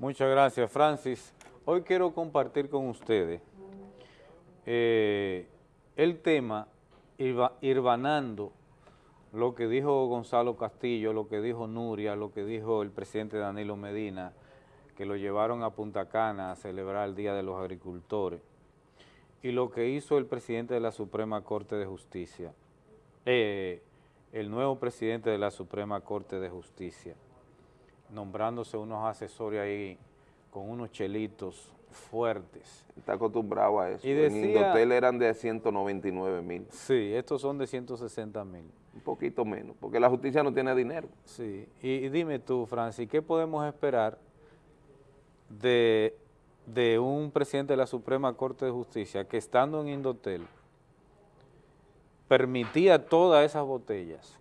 Muchas gracias, Francis. Hoy quiero compartir con ustedes eh, el tema irvanando lo que dijo Gonzalo Castillo, lo que dijo Nuria, lo que dijo el presidente Danilo Medina, que lo llevaron a Punta Cana a celebrar el Día de los Agricultores, y lo que hizo el presidente de la Suprema Corte de Justicia, eh, el nuevo presidente de la Suprema Corte de Justicia, nombrándose unos asesores ahí con unos chelitos fuertes. Está acostumbrado a eso. Y en Indotel eran de 199 mil. Sí, estos son de 160 mil. Un poquito menos, porque la justicia no tiene dinero. Sí, y, dime tú, Francis, ¿qué podemos esperar de, de un presidente de la Suprema Corte de Justicia que estando en Indotel permitía todas esas botellas?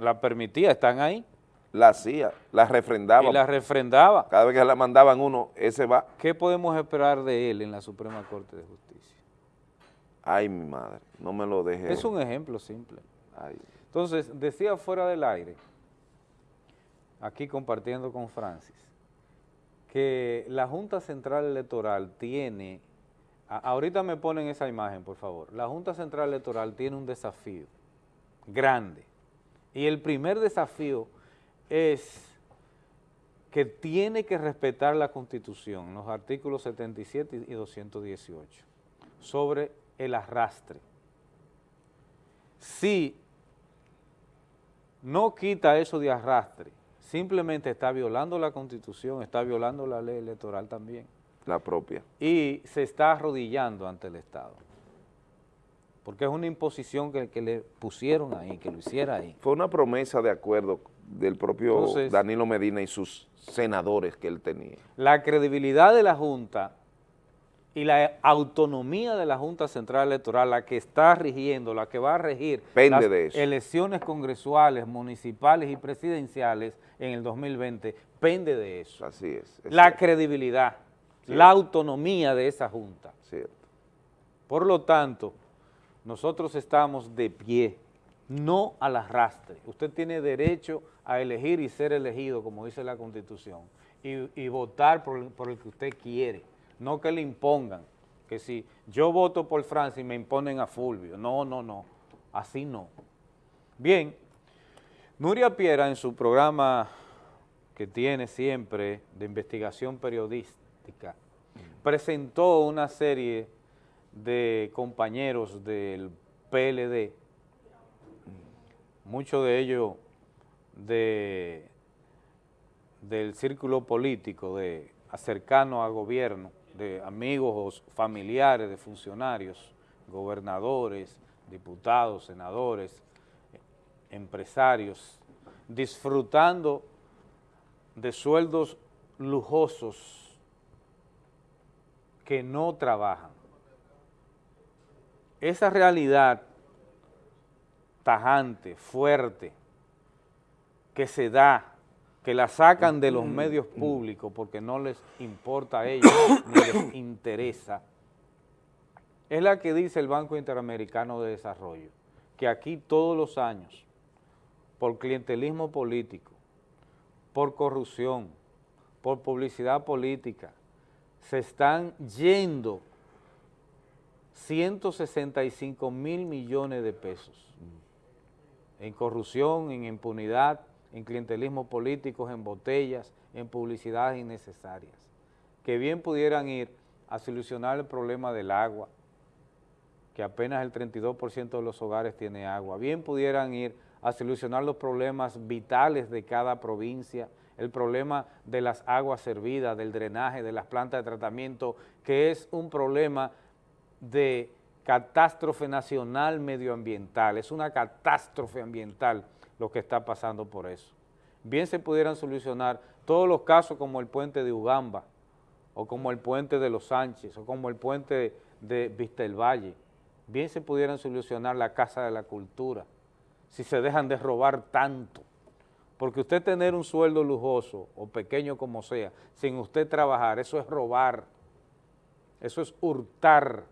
La permitía, están ahí, la hacía, la refrendaba. Y la refrendaba. Cada vez que la mandaban uno, ese va. ¿Qué podemos esperar de él en la Suprema Corte de Justicia? Ay, mi madre, no me lo deje. Es un ejemplo simple. Entonces, decía fuera del aire, aquí compartiendo con Francis, que la Junta Central Electoral tiene, ahorita me ponen esa imagen, por favor, la Junta Central Electoral tiene un desafío grande, y el primer desafío es que tiene que respetar la Constitución, los artículos 77 y 218, sobre el arrastre. Si no quita eso de arrastre, simplemente está violando la Constitución, está violando la ley electoral también. La propia. Y se está arrodillando ante el Estado. Porque es una imposición que, que le pusieron ahí, que lo hiciera ahí. Fue una promesa de acuerdo del propio Danilo Medina y sus senadores que él tenía. La credibilidad de la Junta y la autonomía de la Junta Central Electoral, la que está rigiendo, la que va a regir las elecciones congresuales, municipales y presidenciales en el 2020, pende de eso. Así es. la credibilidad, la autonomía de esa Junta. Cierto. Por lo tanto, nosotros estamos de pie no al arrastre. Usted tiene derecho a elegir y ser elegido, como dice la Constitución, y, votar por, el que usted quiere, no que le impongan, que si yo voto por Francis me imponen a Fulvio. No, no, no, así no. Bien, Nuria Piera en su programa que tiene siempre de investigación periodística, presentó una serie de compañeros del PLD muchos de ellos de, del círculo político, de cercano al gobierno, de amigos o familiares de funcionarios, gobernadores, diputados, senadores, empresarios, disfrutando de sueldos lujosos que no trabajan. Esa realidad tajante, fuerte, que se da, que la sacan de los medios públicos porque no les importa a ellos ni les interesa, es la que dice el Banco Interamericano de Desarrollo, que aquí todos los años, por clientelismo político, por corrupción, por publicidad política, se están yendo 165 mil millones de pesos en corrupción, en impunidad, en clientelismo político, en botellas, en publicidades innecesarias, que bien pudieran ir a solucionar el problema del agua, que apenas el 32% de los hogares tiene agua, bien pudieran ir a solucionar los problemas vitales de cada provincia, el problema de las aguas servidas, del drenaje, de las plantas de tratamiento, que es un problema de catástrofe nacional medioambiental, es una catástrofe ambiental lo que está pasando por eso. Bien se pudieran solucionar todos los casos como el puente de Ugamba, o como el puente de Los Sánchez, o como el puente de Vista del Valle, bien se pudieran solucionar la Casa de la Cultura, si se dejan de robar tanto, porque usted tener un sueldo lujoso, o pequeño como sea, sin usted trabajar, eso es robar, eso es hurtar,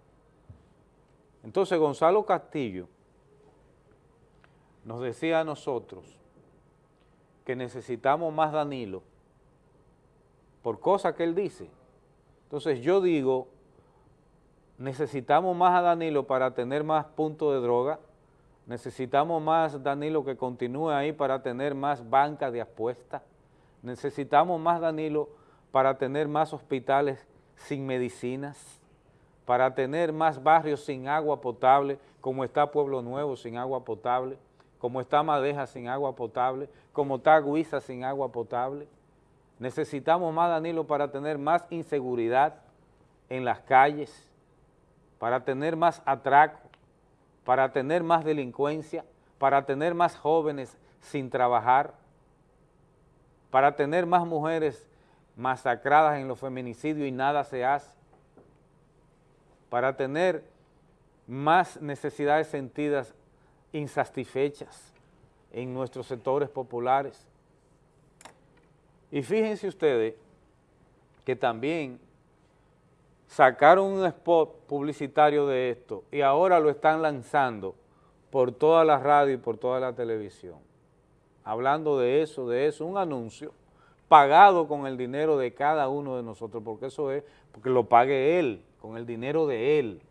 entonces Gonzalo Castillo nos decía a nosotros que necesitamos más Danilo por cosas que él dice. Entonces yo digo, necesitamos más a Danilo para tener más puntos de droga, necesitamos más Danilo que continúe ahí para tener más bancas de apuestas, necesitamos más Danilo para tener más hospitales sin medicinas, para tener más barrios sin agua potable, como está Pueblo Nuevo sin agua potable, como está Madeja sin agua potable, como está Guisa sin agua potable. Necesitamos más, Danilo, para tener más inseguridad en las calles, para tener más atraco, para tener más delincuencia, para tener más jóvenes sin trabajar, para tener más mujeres masacradas en los feminicidios y nada se hace, para tener más necesidades sentidas insatisfechas en nuestros sectores populares. Y fíjense ustedes que también sacaron un spot publicitario de esto y ahora lo están lanzando por toda la radio y por toda la televisión. Hablando de eso, de eso, un anuncio pagado con el dinero de cada uno de nosotros, porque eso es, porque lo pague él, con el dinero de él,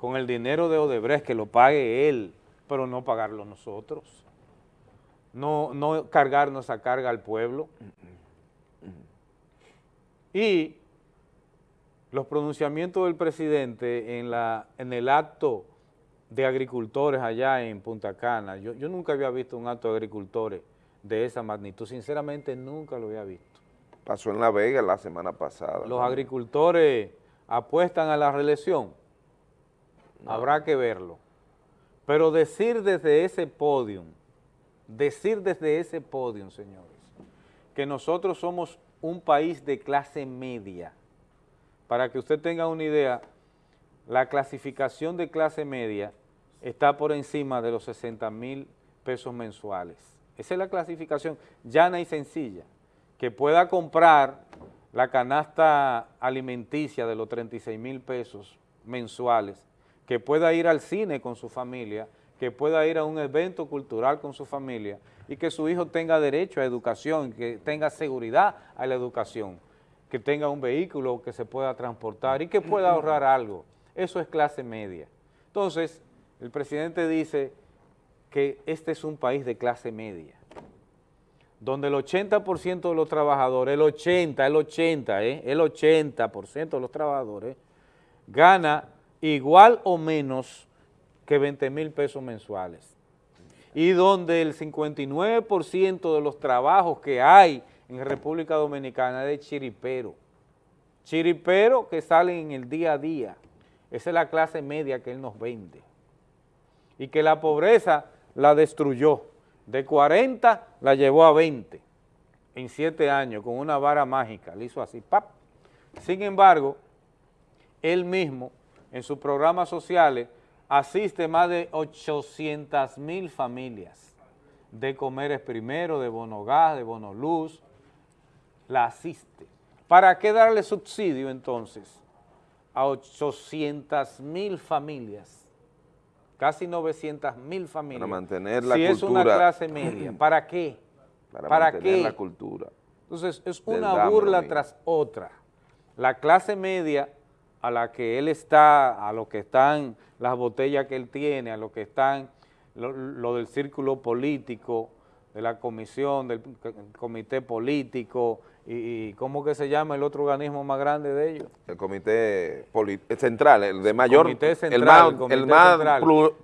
con el dinero de Odebrecht, que lo pague él, pero no pagarlo nosotros, no, no cargarnos esa carga al pueblo. Y los pronunciamientos del presidente en, la, en el acto de agricultores allá en Punta Cana, yo, yo nunca había visto un acto de agricultores de esa magnitud, sinceramente nunca lo había visto. Pasó en La Vega la semana pasada. Los agricultores apuestan a la reelección, habrá que verlo. Pero decir desde ese podio, decir desde ese podio, señores, que nosotros somos un país de clase media, para que usted tenga una idea, la clasificación de clase media está por encima de los 60 mil pesos mensuales. Esa es la clasificación llana y sencilla, que pueda comprar la canasta alimenticia de los 36 mil pesos mensuales, que pueda ir al cine con su familia, que pueda ir a un evento cultural con su familia y que su hijo tenga derecho a educación, que tenga seguridad a la educación que tenga un vehículo que se pueda transportar y que pueda ahorrar algo. Eso es clase media. Entonces, el presidente dice que este es un país de clase media, donde el 80% de los trabajadores, el 80, el 80, ¿eh? el 80% de los trabajadores gana igual o menos que 20 mil pesos mensuales. Y donde el 59% de los trabajos que hay en República Dominicana de chiripero. Chiripero que salen en el día a día. Esa es la clase media que él nos vende. Y que la pobreza la destruyó. De 40 la llevó a 20 en 7 años con una vara mágica. Le hizo así, ¡pap! Sin embargo, él mismo en sus programas sociales asiste más de 800 mil familias de Comeres Primero, de Bonogás, de Bonoluz, la asiste. ¿Para qué darle subsidio entonces a 800 mil familias? Casi 900 mil familias. Para mantener la si cultura. es una clase media, ¿para qué? Para, mantener la cultura. Entonces, es una burla tras otra. La clase media a la que él está, a lo que están las botellas que él tiene, a lo que están lo del círculo político, de la comisión, del comité político, y, ¿cómo que se llama el otro organismo más grande de ellos? El comité central, el de mayor, comité central, el más,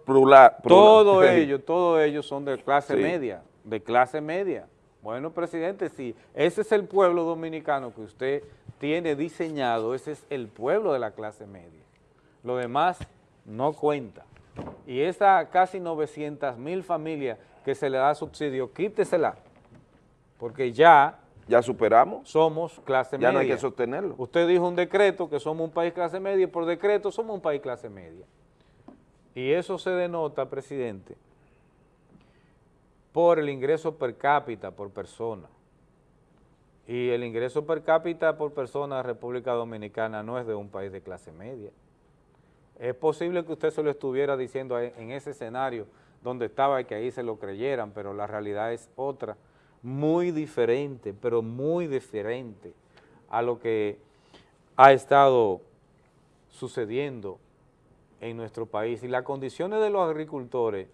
plural, Todos ellos, todos ellos son de clase media, de clase media. Bueno, presidente, si ese es el pueblo dominicano que usted tiene diseñado, ese es el pueblo de la clase media. Lo demás no cuenta. Y esas casi 900 mil familias que se le da subsidio, quítesela, porque ya... ¿Ya superamos? Somos clase media. Ya no hay que sostenerlo. Usted dijo un decreto que somos un país clase media y por decreto somos un país clase media. Y eso se denota, presidente, por el ingreso per cápita por persona. Y el ingreso per cápita por persona de República Dominicana no es de un país de clase media. Es posible que usted se lo estuviera diciendo en ese escenario donde estaba y que ahí se lo creyeran, pero la realidad es otra, muy diferente, pero muy diferente a lo que ha estado sucediendo en nuestro país. Y las condiciones de los agricultores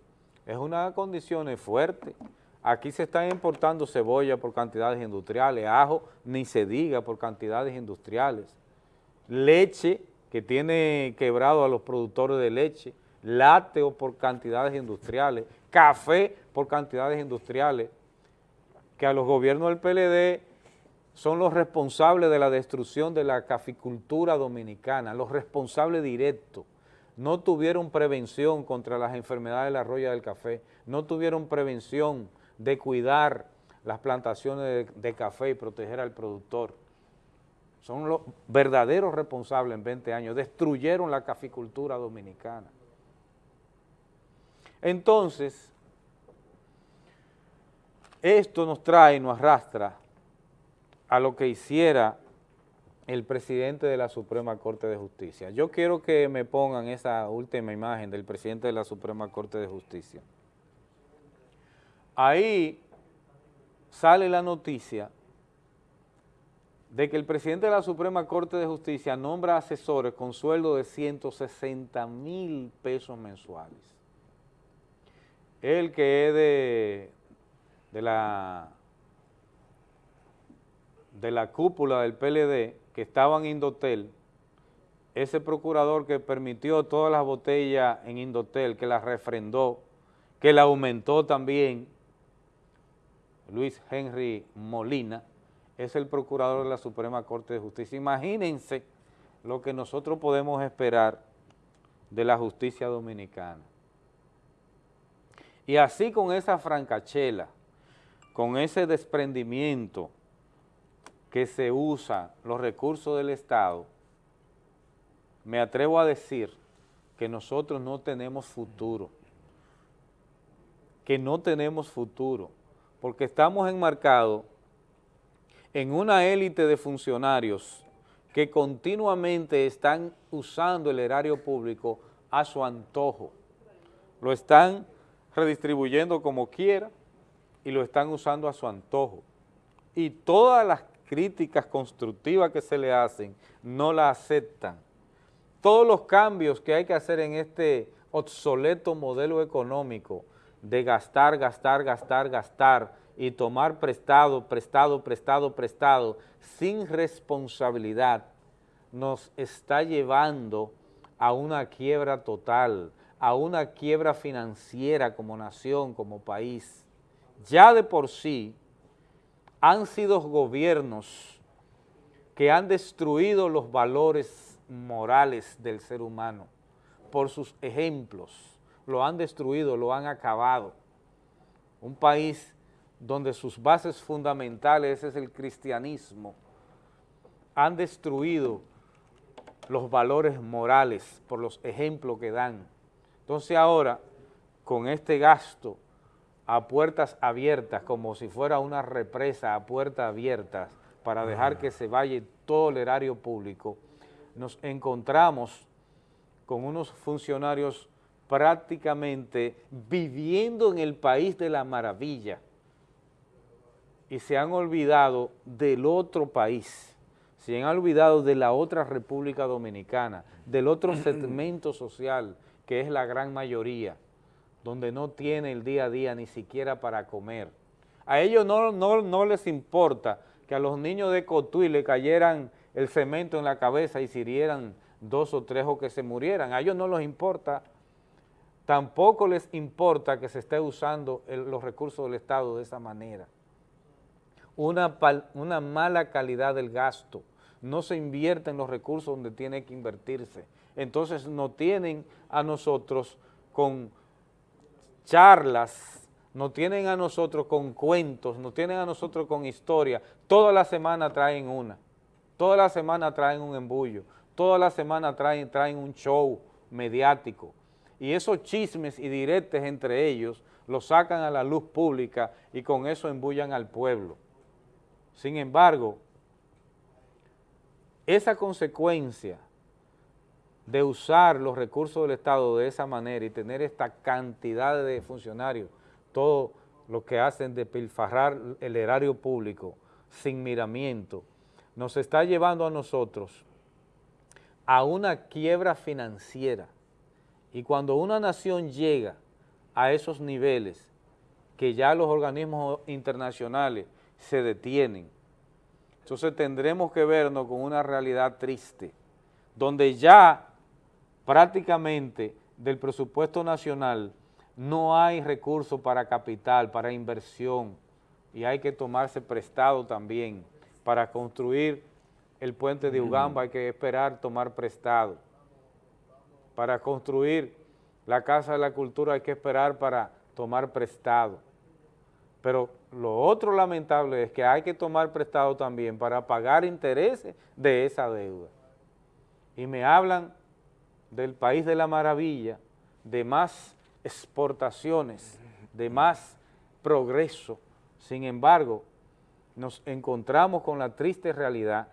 es una condición fuerte. Aquí se están importando cebolla por cantidades industriales, ajo ni se diga por cantidades industriales, leche que tiene quebrado a los productores de leche, lácteo por cantidades industriales, café por cantidades industriales, que a los gobiernos del PLD son los responsables de la destrucción de la caficultura dominicana, los responsables directos. No tuvieron prevención contra las enfermedades de la roya del café, no tuvieron prevención de cuidar las plantaciones de café y proteger al productor. Son los verdaderos responsables en 20 años, destruyeron la caficultura dominicana. Entonces, esto nos trae, nos arrastra a lo que hiciera el presidente de la Suprema Corte de Justicia. Yo quiero que me pongan esa última imagen del presidente de la Suprema Corte de Justicia. Ahí sale la noticia de que el presidente de la Suprema Corte de Justicia nombra asesores con sueldo de 160 mil pesos mensuales. El que es de, de la de la cúpula del PLD que estaban en Indotel, ese procurador que permitió todas las botellas en Indotel, que las refrendó, que la aumentó también, Luis Henry Molina, es el procurador de la Suprema Corte de Justicia. Imagínense lo que nosotros podemos esperar de la justicia dominicana. Y así con esa francachela, con ese desprendimiento, que se usa los recursos del Estado, me atrevo a decir que nosotros no tenemos futuro, que no tenemos futuro, porque estamos enmarcados en una élite de funcionarios que continuamente están usando el erario público a su antojo. Lo están redistribuyendo como quiera y lo están usando a su antojo. Y todas las críticas constructivas que se le hacen, no la aceptan. Todos los cambios que hay que hacer en este obsoleto modelo económico de gastar, gastar, gastar, gastar y tomar prestado, prestado, prestado, prestado, sin responsabilidad, nos está llevando a una quiebra total, a una quiebra financiera como nación, como país. Ya de por sí, han sido gobiernos que han destruido los valores morales del ser humano por sus ejemplos, lo han destruido, lo han acabado. Un país donde sus bases fundamentales es el cristianismo, han destruido los valores morales por los ejemplos que dan. Entonces ahora, con este gasto a puertas abiertas, como si fuera una represa a puertas abiertas, para dejar que se vaya todo el erario público, nos encontramos con unos funcionarios prácticamente viviendo en el país de la maravilla y se han olvidado del otro país, se han olvidado de la otra República Dominicana, del otro segmento social que es la gran mayoría, donde no tiene el día a día ni siquiera para comer. A ellos no, no, les importa que a los niños de Cotuí le cayeran el cemento en la cabeza y se hirieran dos o tres o que se murieran. A ellos no les importa, tampoco les importa que se esté usando los recursos del Estado de esa manera. Una, una mala calidad del gasto, no se invierte en los recursos donde tiene que invertirse. Entonces no tienen a nosotros con charlas, nos tienen a nosotros con cuentos, nos tienen a nosotros con historia. Toda la semana traen una, toda la semana traen un embullo, toda la semana traen, traen un show mediático. Y esos chismes y diretes entre ellos los sacan a la luz pública y con eso embullan al pueblo. Sin embargo, esa consecuencia de usar los recursos del Estado de esa manera y tener esta cantidad de funcionarios, todo lo que hacen de pilfarrar el erario público sin miramiento, nos está llevando a nosotros a una quiebra financiera. Y cuando una nación llega a esos niveles, que ya los organismos internacionales se detienen, entonces tendremos que vernos con una realidad triste, donde ya prácticamente del presupuesto nacional no hay recursos para capital, para inversión, y hay que tomarse prestado también para construir el puente de Ugamba, hay que esperar tomar prestado. Para construir la Casa de la Cultura hay que esperar para tomar prestado. Pero lo otro lamentable es que hay que tomar prestado también para pagar intereses de esa deuda. Y me hablan del país de la maravilla, de más exportaciones, de más progreso. Sin embargo, nos encontramos con la triste realidad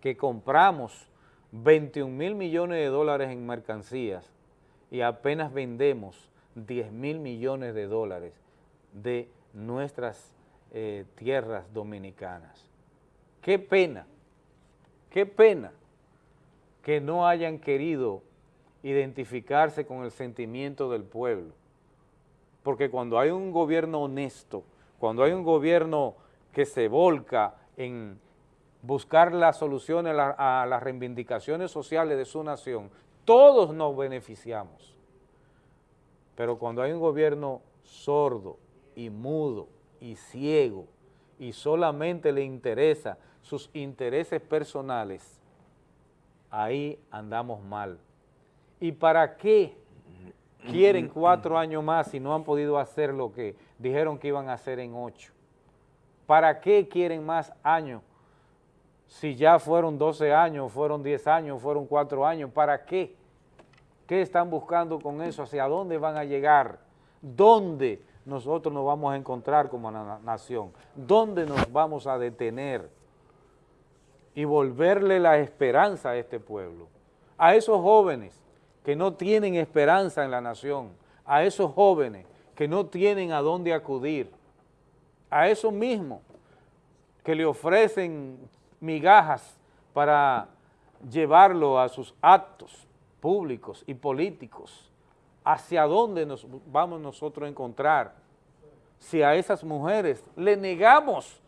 que compramos 21 mil millones de dólares en mercancías y apenas vendemos 10 mil millones de dólares de nuestras eh, tierras dominicanas. Qué pena, qué pena que no hayan querido identificarse con el sentimiento del pueblo. Porque cuando hay un gobierno honesto, cuando hay un gobierno que se volca en buscar las soluciones a, las reivindicaciones sociales de su nación, todos nos beneficiamos. Pero cuando hay un gobierno sordo y mudo y ciego y solamente le interesa sus intereses personales, ahí andamos mal. ¿Y para qué quieren cuatro años más si no han podido hacer lo que dijeron que iban a hacer en ocho? ¿Para qué quieren más años si ya fueron 12 años, fueron 10 años, fueron cuatro años? ¿Para qué? ¿Qué están buscando con eso? ¿Hacia dónde van a llegar? ¿Dónde nosotros nos vamos a encontrar como nación? ¿Dónde nos vamos a detener? Y volverle la esperanza a este pueblo, a esos jóvenes que no tienen esperanza en la nación, a esos jóvenes que no tienen a dónde acudir, a esos mismos que le ofrecen migajas para llevarlo a sus actos públicos y políticos, ¿hacia dónde nos vamos nosotros a encontrar si a esas mujeres le negamos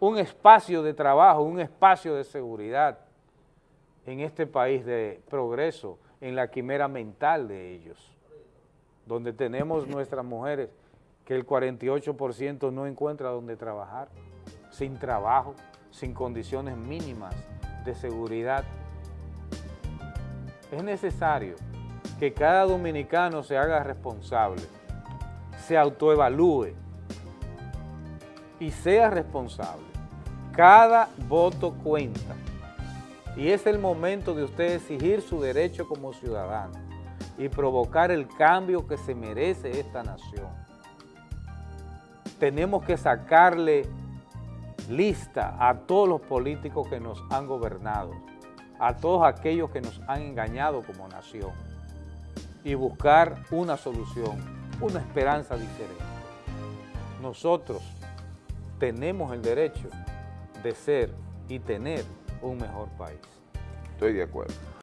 un espacio de trabajo, un espacio de seguridad en este país de progreso, en la quimera mental de ellos, donde tenemos nuestras mujeres que el 48% no encuentra donde trabajar, sin trabajo, sin condiciones mínimas de seguridad. Es necesario que cada dominicano se haga responsable, se autoevalúe y sea responsable. Cada voto cuenta y es el momento de usted exigir su derecho como ciudadano y provocar el cambio que se merece esta nación. Tenemos que sacarle lista a todos los políticos que nos han gobernado, a todos aquellos que nos han engañado como nación y buscar una solución, una esperanza diferente. Nosotros tenemos el derecho de ser y tener un mejor país. Estoy de acuerdo.